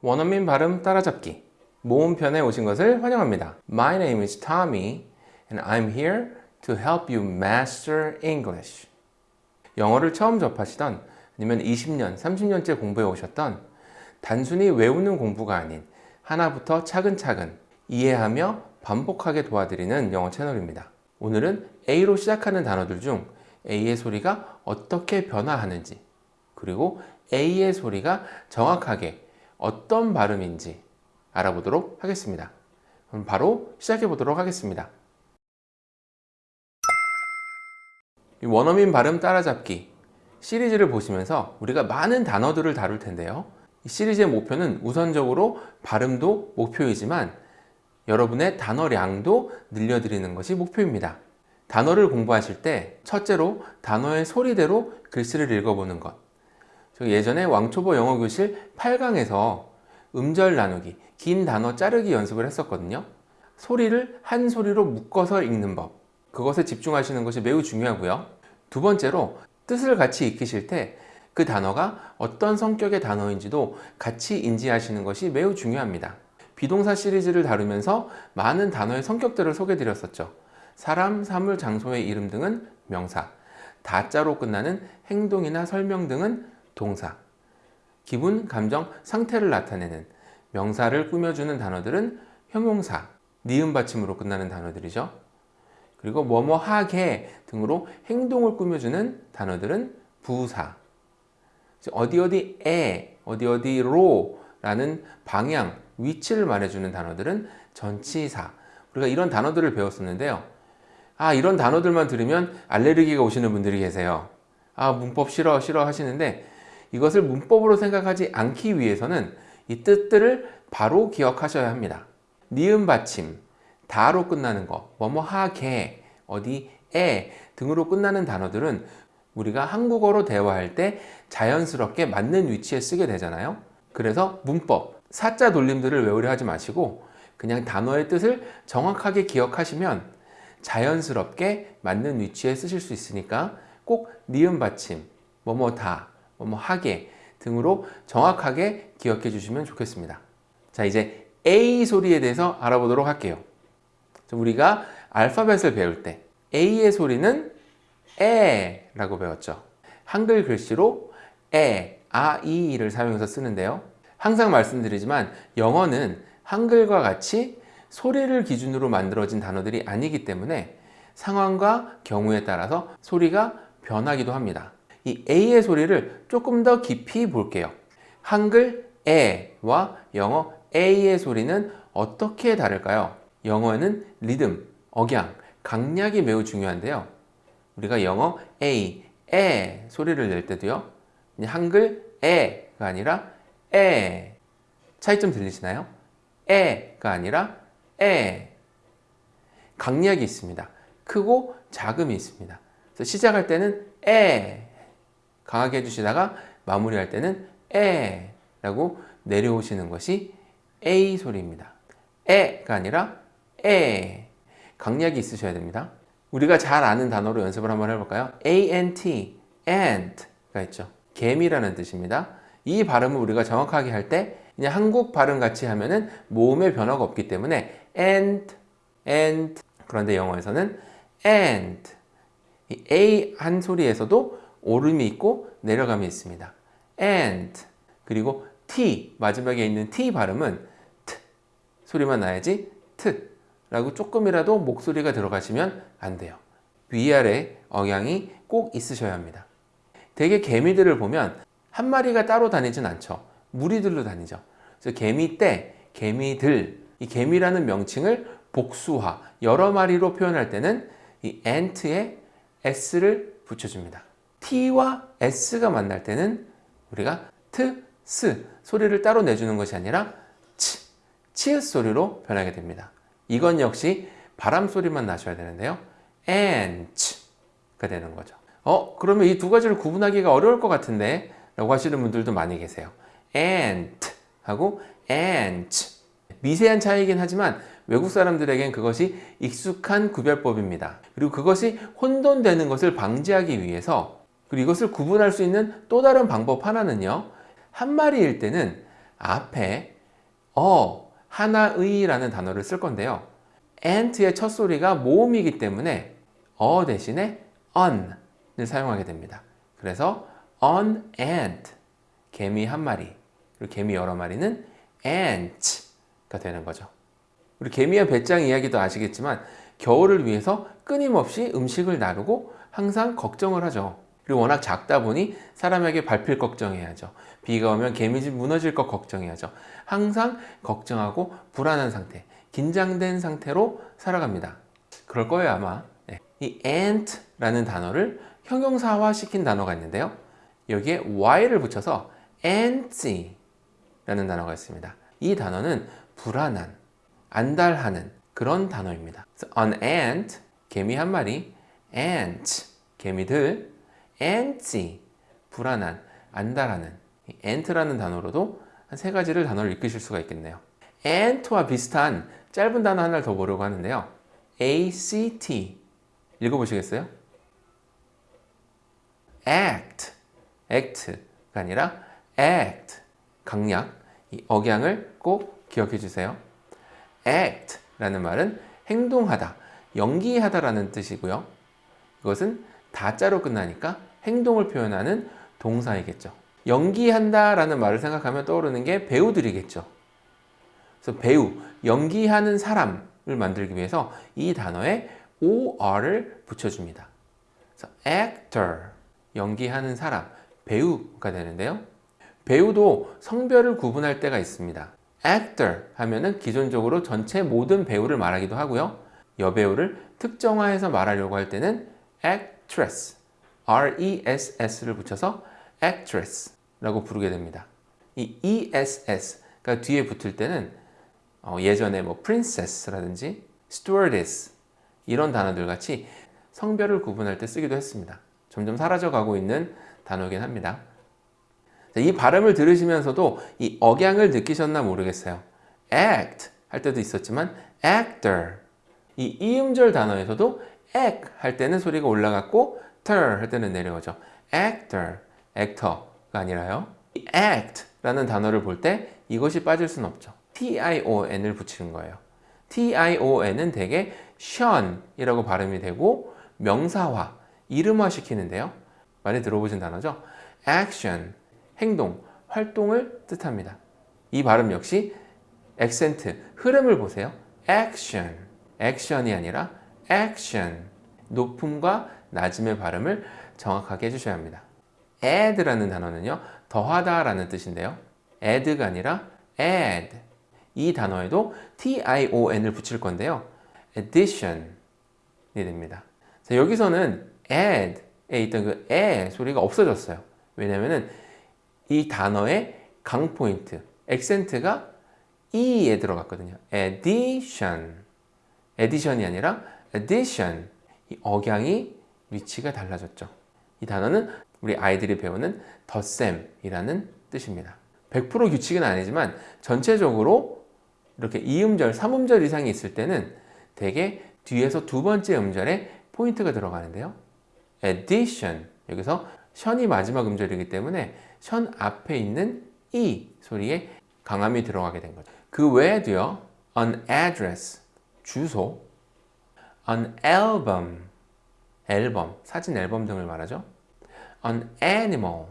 원어민 발음 따라잡기 모음편에 오신 것을 환영합니다. My name is Tommy and I'm here to help you master English. 영어를 처음 접하시던 아니면 20년, 30년째 공부해 오셨던 단순히 외우는 공부가 아닌 하나부터 차근차근 이해하며 반복하게 도와드리는 영어 채널입니다. 오늘은 A로 시작하는 단어들 중 A의 소리가 어떻게 변화하는지 그리고 A의 소리가 정확하게 어떤 발음인지 알아보도록 하겠습니다. 그럼 바로 시작해 보도록 하겠습니다. 원어민 발음 따라잡기 시리즈를 보시면서 우리가 많은 단어들을 다룰 텐데요. 이 시리즈의 목표는 우선적으로 발음도 목표이지만 여러분의 단어량도 늘려드리는 것이 목표입니다. 단어를 공부하실 때 첫째로 단어의 소리대로 글씨를 읽어보는 것 예전에 왕초보 영어교실 8강에서 음절 나누기, 긴 단어 자르기 연습을 했었거든요. 소리를 한 소리로 묶어서 읽는 법 그것에 집중하시는 것이 매우 중요하고요. 두 번째로 뜻을 같이 익히실 때 그 단어가 어떤 성격의 단어인지도 같이 인지하시는 것이 매우 중요합니다. 비동사 시리즈를 다루면서 많은 단어의 성격들을 소개해 드렸었죠. 사람, 사물, 장소의 이름 등은 명사, 다자로 끝나는 행동이나 설명 등은 동사, 기분, 감정, 상태를 나타내는 명사를 꾸며주는 단어들은 형용사, 니은 받침으로 끝나는 단어들이죠. 그리고 뭐뭐 하게 등으로 행동을 꾸며주는 단어들은 부사, 어디 어디에, 어디 어디로 라는 방향, 위치를 말해주는 단어들은 전치사. 우리가 이런 단어들을 배웠었는데요. 아 이런 단어들만 들으면 알레르기가 오시는 분들이 계세요. 아 문법 싫어 싫어 하시는데 이것을 문법으로 생각하지 않기 위해서는 이 뜻들을 바로 기억하셔야 합니다. 니은 받침, 다로 끝나는 거, 뭐뭐 하게, 어디 에 등으로 끝나는 단어들은 우리가 한국어로 대화할 때 자연스럽게 맞는 위치에 쓰게 되잖아요. 그래서 문법, 사자 돌림들을 외우려 하지 마시고 그냥 단어의 뜻을 정확하게 기억하시면 자연스럽게 맞는 위치에 쓰실 수 있으니까 꼭 니은 받침, 뭐뭐 다, 뭐뭐 하게 등으로 정확하게 기억해 주시면 좋겠습니다. 자 이제 A 소리에 대해서 알아보도록 할게요. 우리가 알파벳을 배울 때 A의 소리는 에 라고 배웠죠. 한글 글씨로 에, 아, 이를 사용해서 쓰는데요. 항상 말씀드리지만 영어는 한글과 같이 소리를 기준으로 만들어진 단어들이 아니기 때문에 상황과 경우에 따라서 소리가 변하기도 합니다. 이 A의 소리를 조금 더 깊이 볼게요. 한글 에와 영어 A의 소리는 어떻게 다를까요? 영어에는 리듬, 억양, 강약이 매우 중요한데요. 우리가 영어 A, 에 소리를 낼 때도요. 한글 에가 아니라 에 차이점 들리시나요? 에가 아니라 에 강약이 있습니다. 크고 작음이 있습니다. 그래서 시작할 때는 에 강하게 해주시다가 마무리할 때는 에 라고 내려오시는 것이 A 소리입니다. 에가 아니라 에 강약이 있으셔야 됩니다. 우리가 잘 아는 단어로 연습을 한번 해볼까요? ant, ant가 있죠. 개미라는 뜻입니다. 이 발음을 우리가 정확하게 할 때 그냥 한국 발음 같이 하면은 모음의 변화가 없기 때문에 ant, ant 그런데 영어에서는 ant 이 a 한 소리에서도 오름이 있고 내려감이 있습니다. ant 그리고 t 마지막에 있는 t 발음은 t 소리만 나야지 t 라고 조금이라도 목소리가 들어가시면 안 돼요. 위아래 억양이 꼭 있으셔야 합니다. 대개 개미들을 보면 한 마리가 따로 다니진 않죠. 무리들로 다니죠. 그래서 개미 떼, 개미들, 이 개미라는 명칭을 복수화, 여러 마리로 표현할 때는 이 ant에 s를 붙여줍니다. T와 s가 만날 때는 우리가 트, 스 소리를 따로 내주는 것이 아니라 치, 치읓 소리로 변하게 됩니다. 이건 역시 바람 소리만 나셔야 되는데요. ants가 되는 거죠. 어? 그러면 이 두 가지를 구분하기가 어려울 것 같은데 라고 하시는 분들도 많이 계세요. ant 하고 ants 미세한 차이긴 하지만 외국 사람들에겐 그것이 익숙한 구별법입니다. 그리고 그것이 혼돈되는 것을 방지하기 위해서 그리고 이것을 구분할 수 있는 또 다른 방법 하나는요. 한 마리일 때는 앞에 어, 하나의 라는 단어를 쓸 건데요. ant의 첫 소리가 모음이기 때문에 어 대신에 on을 사용하게 됩니다. 그래서 on ant, 개미 한 마리, 그리고 개미 여러 마리는 ants가 되는 거죠. 우리 개미와 배짱 이야기도 아시겠지만 겨울을 위해서 끊임없이 음식을 나르고 항상 걱정을 하죠. 그리고 워낙 작다 보니 사람에게 밟힐 걱정해야죠. 비가 오면 개미집 무너질 것 걱정해야죠. 항상 걱정하고 불안한 상태, 긴장된 상태로 살아갑니다. 그럴 거예요 아마. 네. 이 ant라는 단어를 형용사화 시킨 단어가 있는데요. 여기에 y를 붙여서 antsy 라는 단어가 있습니다. 이 단어는 불안한, 안달하는 그런 단어입니다. an ant, 개미 한 마리, ants, 개미들, antsy, 불안한, 안달하는 ant라는 단어로도 한 세 가지를 단어를 읽으실 수가 있겠네요. ant와 비슷한 짧은 단어 하나를 더 보려고 하는데요. act 읽어보시겠어요? act, act가 아니라 act, 강약, 이 억양을 꼭 기억해 주세요. act 라는 말은 행동하다, 연기하다 라는 뜻이고요. 이것은 다자로 끝나니까 행동을 표현하는 동사이겠죠. 연기한다 라는 말을 생각하면 떠오르는 게 배우들이겠죠. 그래서 배우, 연기하는 사람을 만들기 위해서 이 단어에 or를 붙여줍니다. 그래서 actor, 연기하는 사람, 배우가 되는데요. 배우도 성별을 구분할 때가 있습니다. actor 하면은 기존적으로 전체 모든 배우를 말하기도 하고요. 여배우를 특정화해서 말하려고 할 때는 actress, R-E-S-S를 붙여서 actress라고 부르게 됩니다. 이 ESS가 뒤에 붙을 때는 어, 예전에 뭐 princess라든지 stewardess 이런 단어들 같이 성별을 구분할 때 쓰기도 했습니다. 점점 사라져가고 있는 단어긴 합니다. 이 발음을 들으시면서도 이 억양을 느끼셨나 모르겠어요. act 할 때도 있었지만 actor 이 이음절 단어에서도 act 할 때는 소리가 올라갔고 ter 할 때는 내려오죠. actor, actor가 아니라요. 이 act 라는 단어를 볼 때 이것이 빠질 수는 없죠. tion을 붙이는 거예요. tion은 대개 션이라고 발음이 되고 명사화, 이름화 시키는데요. 많이 들어보신 단어죠. action, 행동, 활동을 뜻합니다. 이 발음 역시 액센트, 흐름을 보세요. action, action이 아니라 action. 높음과 낮음의 발음을 정확하게 해주셔야 합니다. add라는 단어는요, 더하다 라는 뜻인데요. add가 아니라 add. 이 단어에도 tion을 붙일 건데요. addition이 됩니다. 자, 여기서는 add에 있던 그에 소리가 없어졌어요. 왜냐면은 이 단어의 강 포인트, 액센트가 e에 들어갔거든요. addition. addition이 아니라 addition. 이 억양이 위치가 달라졌죠. 이 단어는 우리 아이들이 배우는 덧셈이라는 뜻입니다. 100% 규칙은 아니지만 전체적으로 이렇게 2음절, 3음절 이상이 있을 때는 대개 뒤에서 두 번째 음절에 포인트가 들어가는데요. addition 여기서 션이 마지막 음절이기 때문에 션 앞에 있는 이 소리에 강함이 들어가게 된 거죠. 그 외에도요. an address 주소, an album 앨범, 사진 앨범 등을 말하죠. an animal.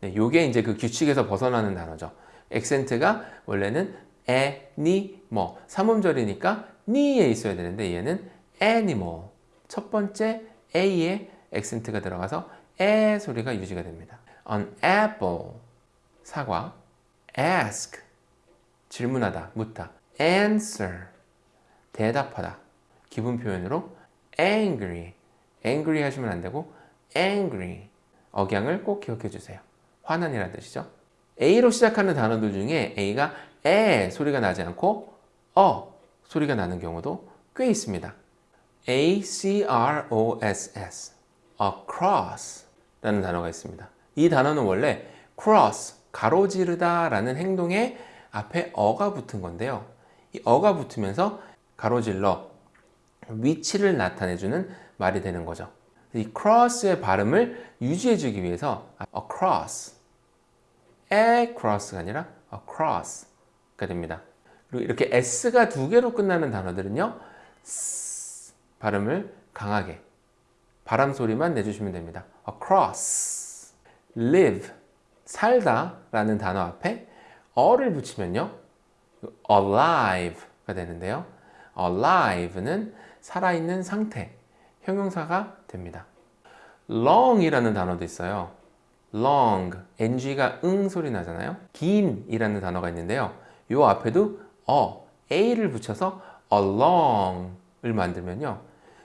네, 요게 이제 그 규칙에서 벗어나는 단어죠. 액센트가 원래는 에, 니, 뭐 3음절이니까 니에 있어야 되는데 얘는 animal. 첫 번째 A에 액센트가 들어가서 에 소리가 유지가 됩니다. an apple. 사과. Ask. 질문하다, 묻다. Answer. 대답하다. 기분 표현으로 angry angry 하시면 안 되고 angry 억양을 꼭 기억해 주세요. 화난이라는 뜻이죠. A로 시작하는 단어들 중에 A가 에 소리가 나지 않고 어 소리가 나는 경우도 꽤 있습니다. A-C-R-O-S-S across 라는 단어가 있습니다. 이 단어는 원래 cross, 가로지르다 라는 행동에 앞에 어가 붙은 건데요. 이 어가 붙으면서 가로질러 위치를 나타내주는 말이 되는 거죠. 이 cross의 발음을 유지해 주기 위해서 across, across가 아니라 across가 됩니다. 그리고 이렇게 s가 두 개로 끝나는 단어들은요. 발음을 강하게 바람 소리만 내주시면 됩니다. across, live, 살다 라는 단어 앞에 어를 붙이면요. alive가 되는데요. alive는 살아있는 상태, 형용사가 됩니다. long이라는 단어도 있어요. long, ng가 응 소리 나잖아요. 긴이라는 단어가 있는데요. 이 앞에도 어, a를 붙여서 along을 만들면요.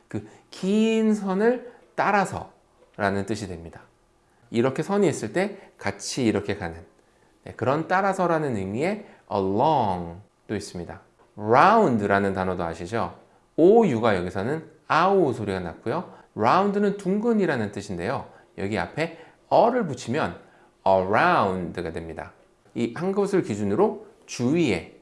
그 긴 선을 따라서 라는 뜻이 됩니다. 이렇게 선이 있을 때 같이 이렇게 가는 네, 그런 따라서라는 의미의 along도 있습니다. round라는 단어도 아시죠? OU가 여기서는 아우 소리가 났고요. round는 둥근이라는 뜻인데요. 여기 앞에 어를 붙이면 around가 됩니다. 이한 곳을 기준으로 주위에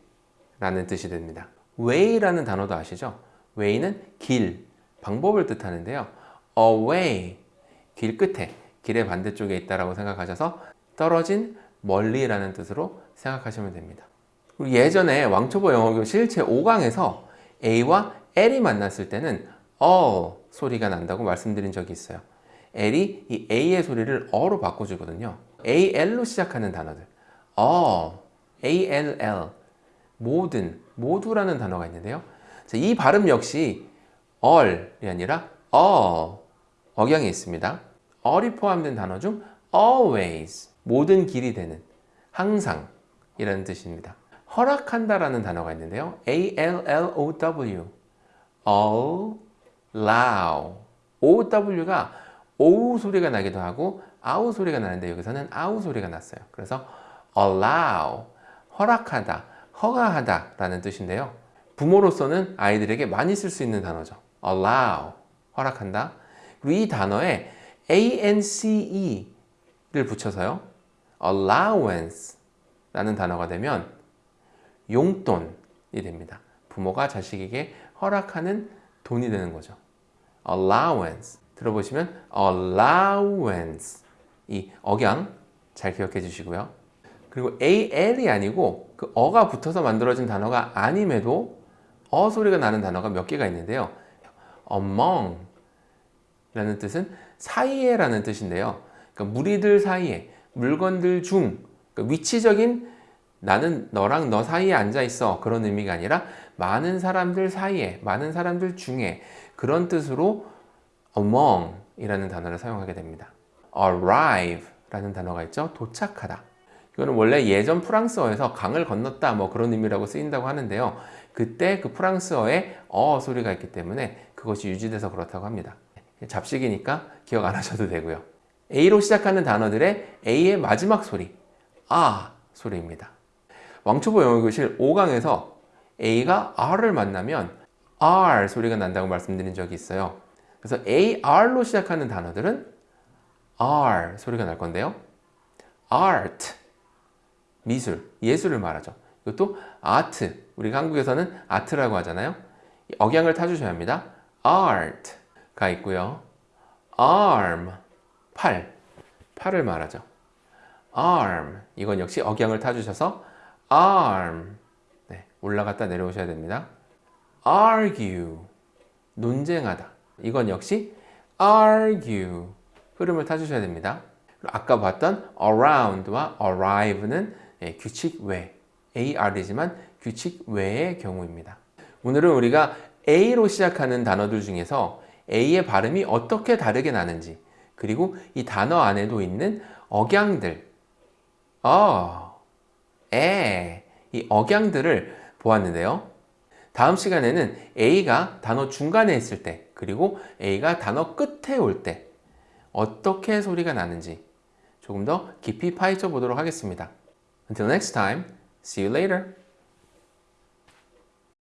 라는 뜻이 됩니다. way라는 단어도 아시죠? way는 길, 방법을 뜻하는데요. away, 길 끝에, 길의 반대쪽에 있다라고 생각하셔서 떨어진 멀리라는 뜻으로 생각하시면 됩니다. 그리고 예전에 왕초보 영어교실 제5강에서 A와 L이 만났을 때는 어 소리가 난다고 말씀드린 적이 있어요. L이 이 A의 소리를 어로 바꿔주거든요. AL로 시작하는 단어들. 어, ALL, 모든, 모두라는 단어가 있는데요. 자, 이 발음 역시 all이 아니라 all, 억양이 있습니다. all이 포함된 단어 중 always, 모든 길이 되는, 항상 이라는 뜻입니다. 허락한다 라는 단어가 있는데요. A-L-L-O-W, allow, O-W가 오우 소리가 나기도 하고 아우 소리가 나는데 여기서는 아우 소리가 났어요. 그래서 allow, 허락하다, 허가하다 라는 뜻인데요. 부모로서는 아이들에게 많이 쓸 수 있는 단어죠. allow, 허락한다. 그리고 이 단어에 ance를 붙여서요. allowance 라는 단어가 되면 용돈이 됩니다. 부모가 자식에게 허락하는 돈이 되는 거죠. Allowance 들어보시면 allowance 이 억양 잘 기억해 주시고요. 그리고 AL이 아니고 그 어가 붙어서 만들어진 단어가 아님에도 어 소리가 나는 단어가 몇 개가 있는데요. among 라는 뜻은 사이에 라는 뜻인데요. 그러니까 무리들 사이에, 물건들 중, 그러니까 위치적인 나는 너랑 너 사이에 앉아 있어 그런 의미가 아니라 많은 사람들 사이에, 많은 사람들 중에 그런 뜻으로 among 이라는 단어를 사용하게 됩니다. arrive 라는 단어가 있죠. 도착하다. 이거는 원래 예전 프랑스어에서 강을 건넜다 뭐 그런 의미라고 쓰인다고 하는데요. 그때 그 프랑스어에 어 소리가 있기 때문에 그것이 유지돼서 그렇다고 합니다. 잡식이니까 기억 안 하셔도 되고요. A로 시작하는 단어들의 A의 마지막 소리 아 소리입니다. 왕초보 영어교실 5강에서 A가 R을 만나면 R 소리가 난다고 말씀드린 적이 있어요. 그래서 AR로 시작하는 단어들은 R 소리가 날 건데요. art, 미술, 예술을 말하죠. 이것도 art, 우리가 한국에서는 아트라고 하잖아요. 억양을 타주셔야 합니다. art가 있고요. arm, 팔, 팔을 말하죠. arm, 이건 역시 억양을 타주셔서 arm, 네, 올라갔다 내려오셔야 됩니다. Argue, 논쟁하다. 이건 역시 argue, 흐름을 타주셔야 됩니다. 아까 봤던 around와 arrive는 예, 규칙 외, AR이지만 규칙 외의 경우입니다. 오늘은 우리가 A로 시작하는 단어들 중에서 A의 발음이 어떻게 다르게 나는지 그리고 이 단어 안에도 있는 억양들 어, 에, 이 억양들을 보았는데요. 다음 시간에는 A가 단어 중간에 있을 때 그리고 A가 단어 끝에 올 때 어떻게 소리가 나는지 조금 더 깊이 파헤쳐 보도록 하겠습니다. Until next time, see you later.